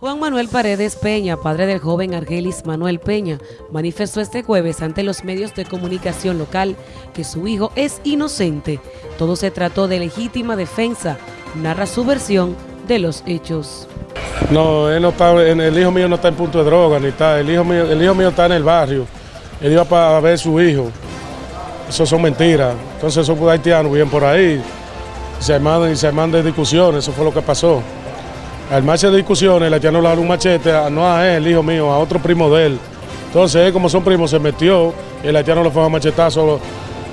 Juan Manuel Paredes Peña, padre del joven Argelis Manuel Peña, manifestó este jueves ante los medios de comunicación local que su hijo es inocente. Todo se trató de legítima defensa, narra su versión de los hechos. No, él no está, el hijo mío no está en punto de droga, ni está, el hijo mío, el hijo mío está en el barrio, él iba para ver a su hijo. Eso son mentiras. Entonces esos haitianos vienen por ahí, se mandan y se mandan discusiones, eso fue lo que pasó. Al marcha de discusiones, el haitiano le dio un machete, no a él, hijo mío, a otro primo de él. Entonces él, como son primos, se metió, y el haitiano le fue a machetazo,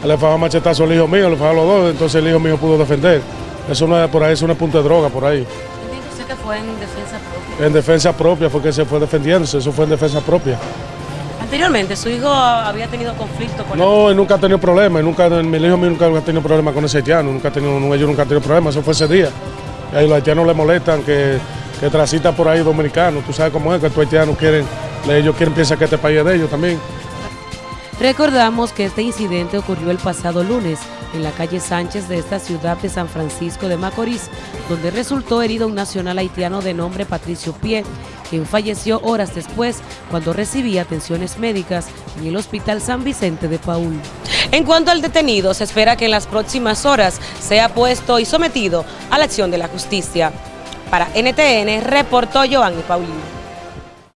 le fue a machetazo al hijo mío, le fue a los dos, entonces el hijo mío pudo defender. Eso no es por ahí, es una punta de droga por ahí. ¿Entiende usted que fue en defensa propia? En defensa propia, fue que se fue defendiéndose, eso fue en defensa propia. Anteriormente, ¿su hijo había tenido conflicto con No, él nunca ha tenido problemas, nunca, mi hijo mío nunca ha tenido problemas con ese haitiano, nunca ha tenido, ellos nunca han tenido problemas, eso fue ese día. Y ahí los haitianos le molestan que, que transita por ahí dominicanos. Tú sabes cómo es que los haitianos quieren, ellos quieren pensar que este país es de ellos también. Recordamos que este incidente ocurrió el pasado lunes en la calle Sánchez de esta ciudad de San Francisco de Macorís, donde resultó herido un nacional haitiano de nombre Patricio Pie, quien falleció horas después cuando recibía atenciones médicas en el Hospital San Vicente de Paul. En cuanto al detenido, se espera que en las próximas horas sea puesto y sometido a la acción de la justicia. Para NTN, reportó Giovanni Paulino.